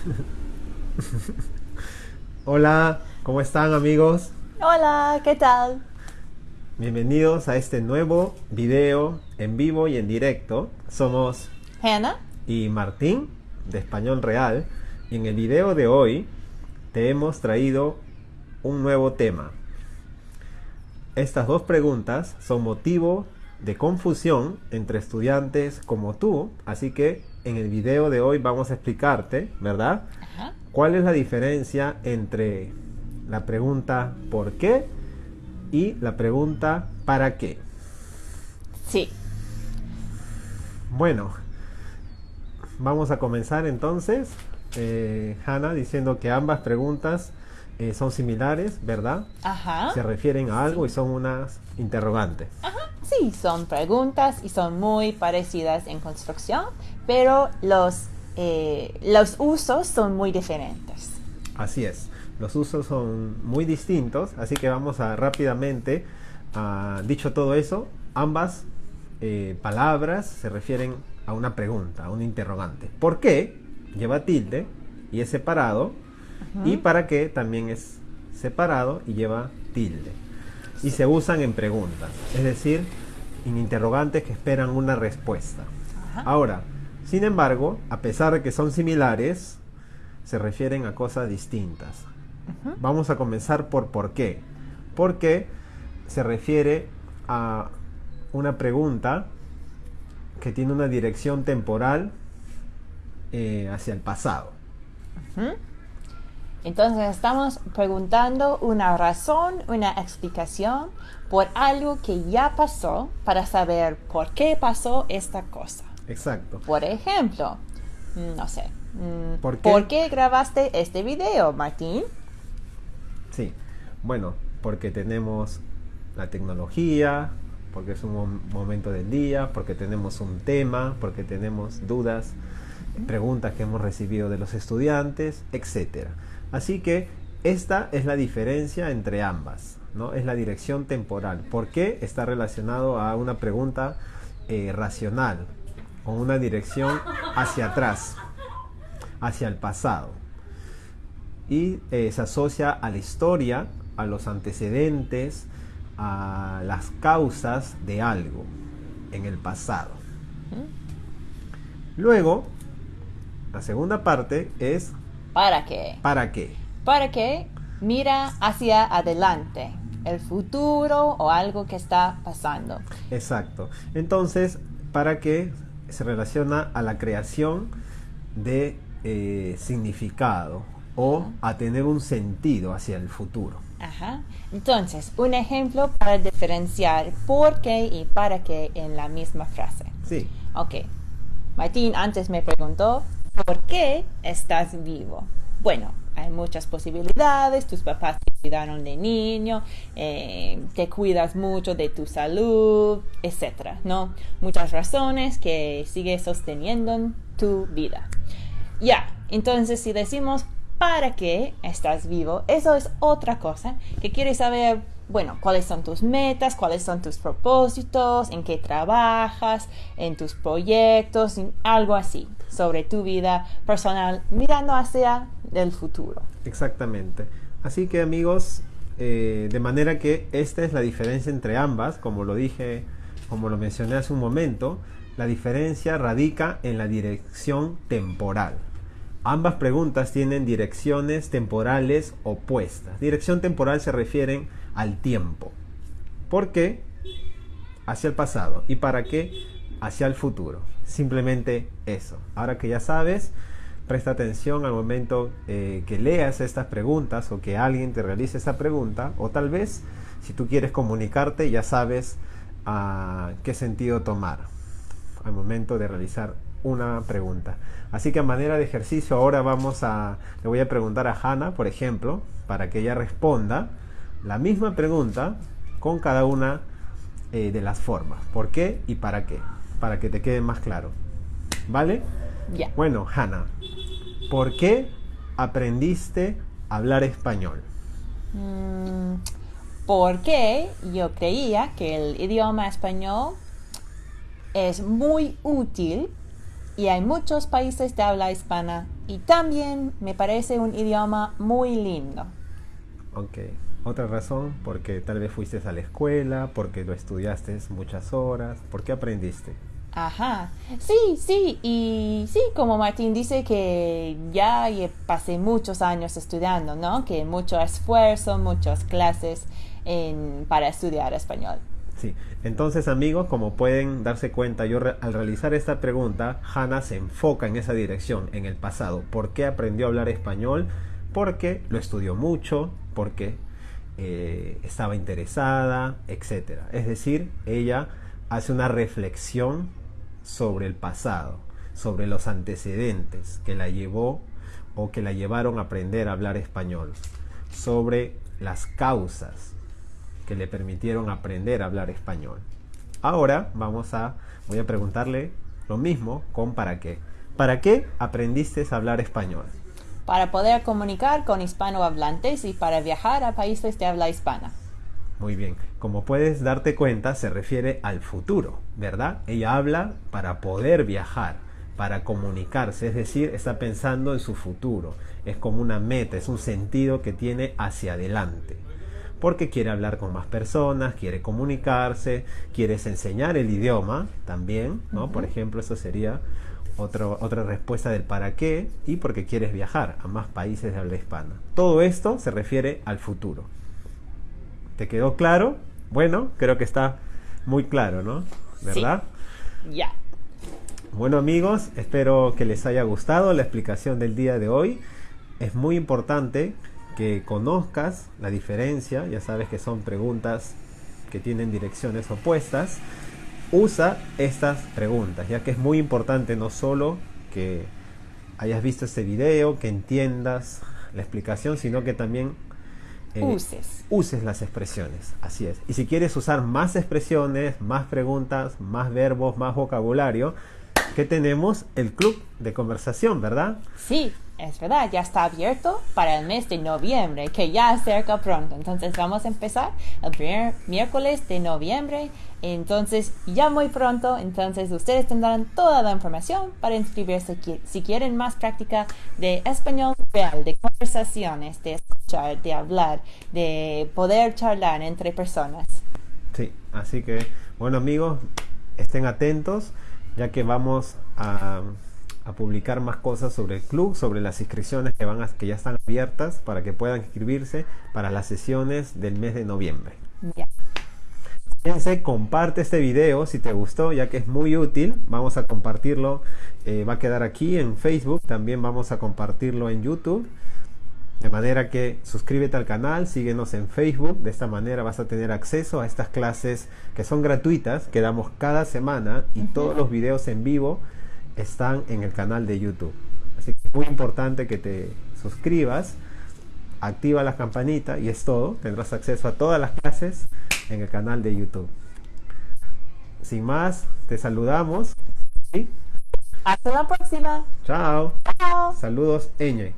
Hola, ¿cómo están amigos? Hola, ¿qué tal? Bienvenidos a este nuevo video en vivo y en directo. Somos Hannah y Martín de Español Real y en el video de hoy te hemos traído un nuevo tema. Estas dos preguntas son motivo de confusión entre estudiantes como tú, así que en el video de hoy vamos a explicarte, ¿verdad? Ajá. ¿Cuál es la diferencia entre la pregunta ¿por qué? y la pregunta ¿para qué? Sí. Bueno, vamos a comenzar entonces, eh, Hannah, diciendo que ambas preguntas eh, son similares, ¿verdad? Ajá. Se refieren a algo y son unas interrogantes. Ajá. Sí, son preguntas y son muy parecidas en construcción, pero los, eh, los usos son muy diferentes. Así es, los usos son muy distintos, así que vamos a rápidamente, ah, dicho todo eso, ambas eh, palabras se refieren a una pregunta, a un interrogante. ¿Por qué? Lleva tilde y es separado, y para qué también es separado y lleva tilde. Y se usan en preguntas, es decir, en interrogantes que esperan una respuesta. Ajá. Ahora, sin embargo, a pesar de que son similares, se refieren a cosas distintas. Vamos a comenzar por por qué. Porque se refiere a una pregunta que tiene una dirección temporal eh, hacia el pasado. Entonces estamos preguntando una razón, una explicación por algo que ya pasó para saber por qué pasó esta cosa. Exacto. Por ejemplo, mm, no sé, mm, ¿Por qué? ¿por qué grabaste este video, Martín? Sí. Bueno, porque tenemos la tecnología, porque es un mom- momento del día, porque tenemos un tema, porque tenemos dudas, preguntas que hemos recibido de los estudiantes, etcétera. Así que esta es la diferencia entre ambas, ¿no? Es la dirección temporal. ¿Por qué está relacionado a una pregunta eh, racional, con una dirección hacia atrás, hacia el pasado? y eh, se asocia a la historia, a los antecedentes, a las causas de algo en el pasado. Luego, la segunda parte es ¿Para qué? ¿para qué? Para que mira hacia adelante, el futuro o algo que está pasando. Exacto. Entonces, ¿para qué se relaciona a la creación de eh, significado o a tener un sentido hacia el futuro? Ajá. Entonces, un ejemplo para diferenciar por qué y para qué en la misma frase. Sí, Ok. Martín antes me preguntó, ¿por qué estás vivo? Bueno, hay muchas posibilidades. Tus papás te cuidaron de niño, eh, te cuidas mucho de tu salud, etcétera, ¿no? Muchas razones que sigues sosteniendo en tu vida. Ya, entonces si decimos para qué estás vivo, eso es otra cosa que quieres saber, bueno, cuáles son tus metas, cuáles son tus propósitos, en qué trabajas, en tus proyectos, algo así, sobre tu vida personal, mirando hacia el futuro. Exactamente. Así que amigos, eh, de manera que esta es la diferencia entre ambas, como lo dije, como lo mencioné hace un momento, la diferencia radica en la dirección temporal. Ambas preguntas tienen direcciones temporales opuestas. Dirección temporal se refieren al tiempo. ¿Por qué? Hacia el pasado. ¿Y para qué? Hacia el futuro. Simplemente eso. Ahora que ya sabes, presta atención al momento eh, que leas estas preguntas o que alguien te realice esta pregunta. O tal vez, si tú quieres comunicarte, ya sabes ah, qué sentido tomar al momento de realizar una pregunta. Así que a manera de ejercicio ahora vamos a, le voy a preguntar a Hannah, por ejemplo, para que ella responda la misma pregunta con cada una eh, de las formas. ¿Por qué y para qué? Para que te quede más claro. ¿Vale? Ya. Bueno, Hannah, ¿por qué aprendiste a hablar español? Mm, porque yo creía que el idioma español es muy útil y hay muchos países de habla hispana y también me parece un idioma muy lindo. Ok. Otra razón, porque tal vez fuiste a la escuela, porque lo estudiaste muchas horas, ¿por qué aprendiste? Ajá, sí, sí, y sí, como Martín dice que ya pasé muchos años estudiando, ¿no? Que mucho esfuerzo, muchas clases en, para estudiar español. Entonces amigos, como pueden darse cuenta, yo al realizar esta pregunta, Hannah se enfoca en esa dirección, en el pasado. ¿Por qué aprendió a hablar español? Porque lo estudió mucho, porque eh, estaba interesada, etc. Es decir, ella hace una reflexión sobre el pasado, sobre los antecedentes que la llevó o que la llevaron a aprender a hablar español, sobre las causas que le permitieron aprender a hablar español. Ahora vamos a voy a preguntarle lo mismo con para qué. ¿Para qué aprendiste a hablar español? para poder comunicar con hispanohablantes y para viajar a países de habla hispana. Muy bien, como puedes darte cuenta, se refiere al futuro, ¿verdad? Ella habla para poder viajar, para comunicarse, es decir, está pensando en su futuro, es como una meta, es un sentido que tiene hacia adelante porque quiere hablar con más personas, quiere comunicarse, quieres enseñar el idioma también, ¿no? Por ejemplo, eso sería otra respuesta del para qué y porque quieres viajar a más países de habla hispana. Todo esto se refiere al futuro. ¿Te quedó claro? Bueno, creo que está muy claro, ¿no? ¿Verdad? Ya. Bueno amigos, espero que les haya gustado la explicación del día de hoy. Es muy importante que conozcas la diferencia, ya sabes que son preguntas que tienen direcciones opuestas usa estas preguntas, ya que es muy importante no solo que hayas visto este video, que entiendas la explicación, sino que también eh, uses. uses las expresiones. Así es. Y si quieres usar más expresiones, más preguntas, más verbos, más vocabulario, que tenemos el club de conversación, ¿verdad? Sí, es verdad, ya está abierto para el mes de noviembre, que ya acerca pronto. Entonces vamos a empezar el primer miércoles de noviembre. Entonces ya muy pronto, entonces ustedes tendrán toda la información para inscribirse si quieren más práctica de español real, de conversaciones, de escuchar, de hablar, de poder charlar entre personas. Sí, así que bueno amigos, estén atentos ya que vamos a a publicar más cosas sobre el club, sobre las inscripciones que, van a, que ya están abiertas para que puedan inscribirse para las sesiones del mes de noviembre. Fíjense, comparte este video si te gustó, ya que es muy útil. Vamos a compartirlo, eh, va a quedar aquí en Facebook, también vamos a compartirlo en YouTube. De manera que suscríbete al canal, síguenos en Facebook, de esta manera vas a tener acceso a estas clases que son gratuitas, que damos cada semana y todos los videos en vivo están en el canal de YouTube. Así que es muy importante que te suscribas, activa la campanita y es todo. Tendrás acceso a todas las clases en el canal de YouTube. Sin más, te saludamos. Hasta la próxima. Chao. Saludos, Eñe.